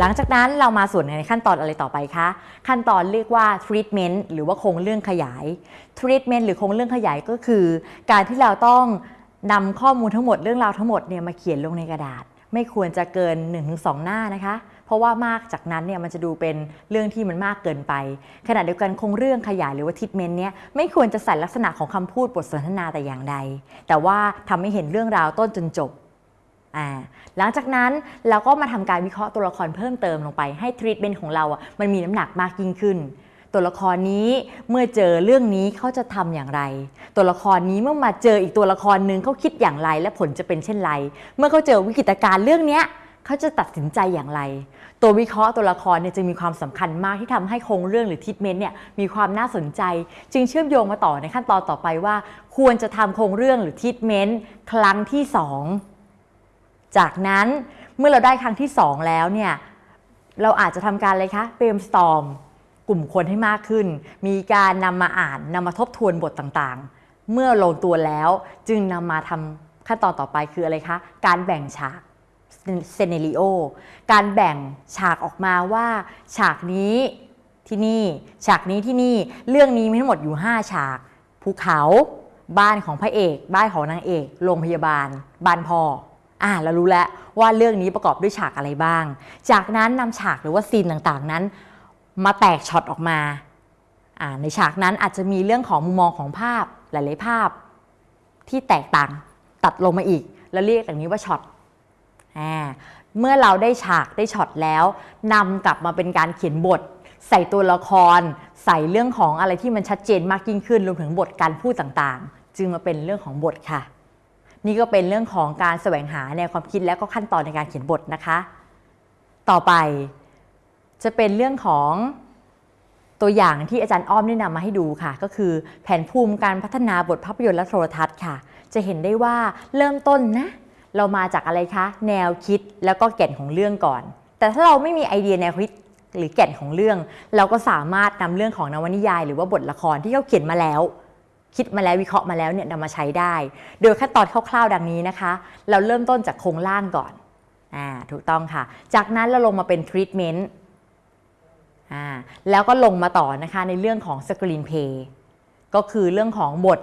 หลังจากนั้นเรามาส่วนในขั้นตอนอะไรต่อไปคะ ขั้นตอนเรียกว่า treatment หรือว่าคงเรื่องขยาย treatment หรือคงเรื่องขยายก็คือ การที่เราต้องนำข้อมูลทั้งหมดเรื่องราวทั้งหมดเนี่ยมาเขียนลงในกระดาษ ไม่ควรจะเกิน 1-2 หน้านะคะเพราะว่ามากจากนั้นเนี่ยมันจะดูเป็นเรื่องที่มันมากเกินไป ขณะเดียวกันคงเรื่องขยายหรือว่าทิทเมนต์เนี่ยไม่ควรจะใส่ลักษณะของคำพูดบทสนทนาแต่อย่างใด แต่ว่าทำให้เห็นเรื่องราวต้นจนจบ หลังจากนั้นเราก็มาทำการวิเคราะห์ตัวละครเพิ่มเติมลงไปให้ทรีทเมนต์ของเราอะมันมีน้ำหนักมากยิ่งขึ้น ตัวละครนี้เมื่อเจอเรื่องนี้เขาจะทำอย่างไร ตัวละครนี้เมื่อมาเจออีกตัวละครหนึ่งเขาคิดอย่างไร และผลจะเป็นเช่นไร เมื่อเขาเจอวิกฤตการณ์เรื่องเนี้ยเขาจะตัดสินใจอย่างไร ตัววิเคราะห์ตัวละครเนี่ยจึงมีความสำคัญมากที่ทำให้โครงเรื่องหรือทิทเมนต์เนี่ยมีความน่าสนใจ จึงเชื่อมโยงมาต่อในขั้นตอนต่อไปว่า ควรจะทำโครงเรื่องหรือทิทเมนต์ครั้งที่สอง จากนั้นเมื่อเราได้ครั้งที่ 2 แล้วเนี่ยเราอาจจะทำการอะไรคะ brainstorm กลุ่มคนให้มากขึ้น มีการนำมาอ่านนำมาทบทวนบทต่างๆ เมื่อลงตัวแล้วจึงนำมาทำขั้นตอนต่อไปคืออะไรคะ การแบ่งฉากเซเนริโอการแบ่งฉากออกมาว่าฉากนี้ที่นี่ ฉากนี้ที่นี่ เรื่องนี้มีทั้งหมดอยู่ 5 ฉาก ภูเขา บ้านของพระเอก บ้านของนางเอก โรงพยาบาล บ้านพ่อ อ่าเรารู้แล้วว่าเรื่องนี้ประกอบด้วยฉากอะไรบ้าง จากนั้นนำฉากหรือว่าซีนต่างๆนั้น มาแตกช็อตออกมาอ่าในฉากนั้นอาจจะมีเรื่องของมุมมองของภาพหลายๆภาพ ที่แตกต่างตัดลงมาอีก แล้วเรียกอย่างนี้ว่าช็อตอ่าเมื่อเราได้ฉากได้ช็อตแล้วนำกลับมาเป็นการเขียนบท ใส่ตัวละคร ใส่เรื่องของอะไรที่มันชัดเจนมากยิ่งขึ้นรวมถึงบทการพูดต่างๆ จึงมาเป็นเรื่องของบทค่ะ นี่ก็เป็นเรื่องของการแสวงหาแนวความคิดและก็ขั้นตอนในการเขียนบทนะคะ ต่อไปจะเป็นเรื่องของตัวอย่างที่อาจารย์อ้อมได้นำมาให้ดูค่ะ ก็คือแผนภูมิการพัฒนาบทภาพยนตร์และโทรทัศน์ค่ะ จะเห็นได้ว่าเริ่มต้นนะ เรามาจากอะไรคะ แนวคิดแล้วก็แก่นของเรื่องก่อน แต่ถ้าเราไม่มีไอเดียแนวคิดหรือแก่นของเรื่อง เราก็สามารถนำเรื่องของนวนิยาย หรือว่าบทละครที่เขาเขียนมาแล้ว คิดมาแล้ววิเคราะห์มาแล้วเนี่ยนำมาใช้ได้ โดยขั้นตอนคร่าวๆดังนี้นะคะ เราเริ่มต้นจากโครงร่างก่อนอ่าถูกต้องค่ะ จากนั้นเราลงมาเป็นทรีทเมนต์อ่าแล้วก็ลงมาต่อนะคะในเรื่องของสกรีนเพย์ก็คือเรื่องของบท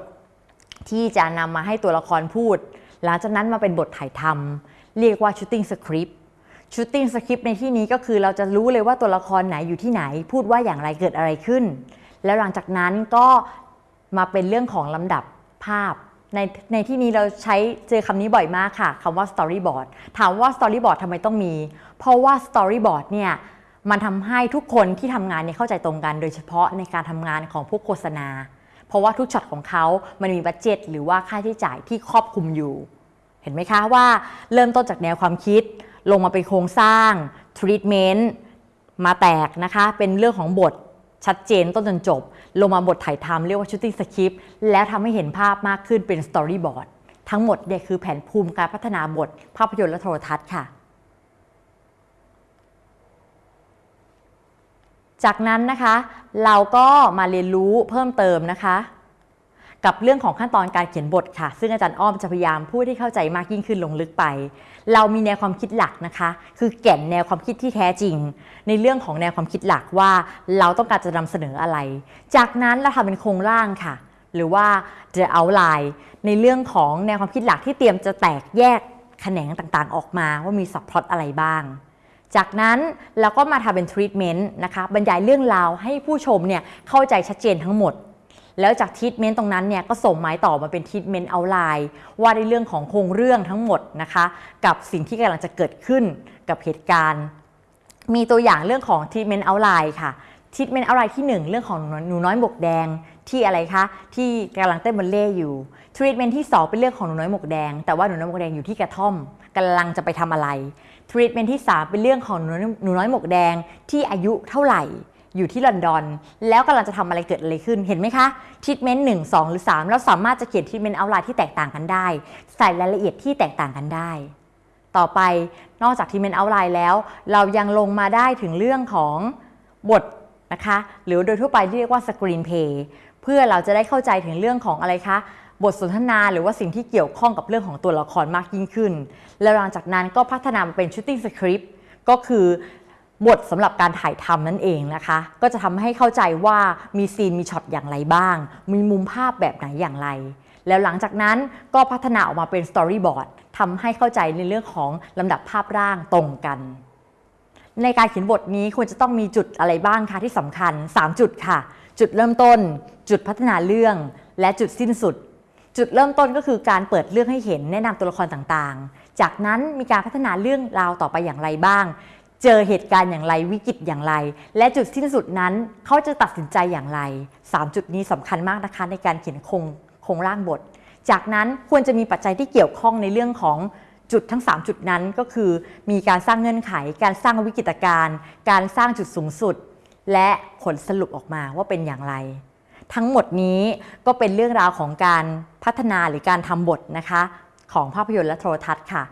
ที่จะนำมาให้ตัวละครพูด หลังจากนั้นมาเป็นบทถ่ายทำเรียกว่า shooting script shooting script ในที่นี้ก็คือเราจะรู้เลยว่าตัวละครไหนอยู่ที่ไหน พูดว่าอย่างไรเกิดอะไรขึ้น แล้วหลังจากนั้นก็ มาเป็นเรื่องของลำดับภาพ ในในที่นี้เราใช้เจอคำนี้บ่อยมากค่ะคำว่า storyboard ถามว่า storyboard ทำไมต้องมี เพราะว่า storyboard เนี่ยมันทำให้ทุกคนที่ทำงานเนี่ยเข้าใจตรงกัน โดยเฉพาะในการทำงานของพวกโฆษณา เพราะว่าทุกช็อตของเขา มันมี budget หรือว่าค่าใช้จ่ายที่ครอบคลุมอยู่ เห็นไหมคะว่าเริ่มต้นจากแนวความคิด ลงมาเป็นโครงสร้าง treatment มาแตกนะคะ เป็นเรื่องของบท ชัดเจนต้นจนจบ ลงมาบทถ่ายทำเรียกว่า shooting script แล้วทำให้เห็นภาพมากขึ้นเป็น storyboard ทั้งหมดเนี่ยคือแผนภูมิการพัฒนาบท ภาพยนตร์และโทรทัศน์ค่ะ จากนั้นนะคะ เราก็มาเรียนรู้เพิ่มเติมนะคะ กับเรื่องของขั้นตอนการเขียนบทค่ะ ซึ่งอาจารย์อ้อมจะพยายามพูดให้เข้าใจมากยิ่งขึ้นลงลึกไป เรามีแนวความคิดหลักนะคะ คือแก่นแนวความคิดที่แท้จริง ในเรื่องของแนวความคิดหลักว่า เราต้องการจะนำเสนออะไร จากนั้นเราทำเป็นโครงร่างค่ะ หรือว่า the outline ในเรื่องของแนวความคิดหลักที่เตรียมจะแตกแยกแขนงต่างๆ ออกมาว่ามีสับพลอตอะไรบ้าง จากนั้นเราก็มาทำเป็นทรีทเมนต์นะคะบรรยายเรื่องราวให้ผู้ชมเนี่ยเข้าใจชัดเจนทั้งหมด แล้วจากทีทเมนต์ตรงนั้นเนี่ยก็ส่งหมายต่อมาเป็น treatment outline ว่าในเรื่องของโครงเรื่องทั้งหมดนะคะ กับสิ่งที่กำลังจะเกิดขึ้นกับเหตุการณ์ มีตัวอย่างเรื่องของ treatment outline ค่ะ treatment outline ที่ 1 เรื่องของหนูน้อยหมวกแดงที่อะไรคะที่กำลังเต้นบัลเลต์อยู่ทรีทเมนต์ที่ 2 เป็นเรื่องของหนูน้อยหมวกแดง แต่ว่าหนูน้อยหมวกแดงอยู่ที่กระท่อมกำลังจะไปทำอะไรทรีทเมนต์ที่ 3 เป็นเรื่องของหนูน้อยหมวกแดงที่อายุเท่าไหร่ อยู่ที่ลอนดอน แล้วกำลังจะทำอะไรเกิดอะไรขึ้นเห็นไหมคะทีทเมนต์หนึ่งสองหรือ3เราสามารถจะเขียน treatment outline ที่แตกต่างกันได้ ใส่รายละเอียดที่แตกต่างกันได้ ต่อไปนอกจาก treatment outline แล้ว เรายังลงมาได้ถึงเรื่องของบทนะคะหรือโดยทั่วไปเรียกว่า screenplay เพื่อเราจะได้เข้าใจถึงเรื่องของอะไรคะบทสนทนาหรือว่าสิ่งที่เกี่ยวข้องกับเรื่องของตัวละครมากยิ่งขึ้น แล้วหลังจากนั้นก็พัฒนามาเป็น shooting script ก็คือ บทสำหรับการถ่ายทำนั่นเองนะคะ ก็จะทำให้เข้าใจว่ามีซีนมีช็อตอย่างไรบ้าง มีมุมภาพแบบไหนอย่างไร แล้วหลังจากนั้นก็พัฒนาออกมาเป็น storyboard ทำให้เข้าใจในเรื่องของลำดับภาพร่างตรงกัน ในการเขียนบทนี้ควรจะต้องมีจุดอะไรบ้างคะที่สำคัญ 3 จุดค่ะ จุดเริ่มต้น จุดพัฒนาเรื่อง และจุดสิ้นสุด จุดเริ่มต้นก็คือการเปิดเรื่องให้เห็นแนะนำตัวละครต่างๆ จากนั้นมีการพัฒนาเรื่องราวต่อไปอย่างไรบ้าง เจอเหตุการณ์อย่างไรวิกฤตอย่างไร และจุดสิ้นสุดนั้นเขาจะตัดสินใจอย่างไร 3 จุดนี้สำคัญมากนะคะในการเขียนโครงโครงร่างบท จากนั้นควรจะมีปัจจัยที่เกี่ยวข้องในเรื่องของจุดทั้ง 3 จุดนั้นก็คือ มีการสร้างเงื่อนไข การสร้างวิกฤตการณ์การสร้างจุดสูงสุด และผลสรุปออกมาว่าเป็นอย่างไร ทั้งหมดนี้ก็เป็นเรื่องราวของการพัฒนาหรือการทำบทนะคะ ของภาพยนตร์และโทรทัศน์ค่ะ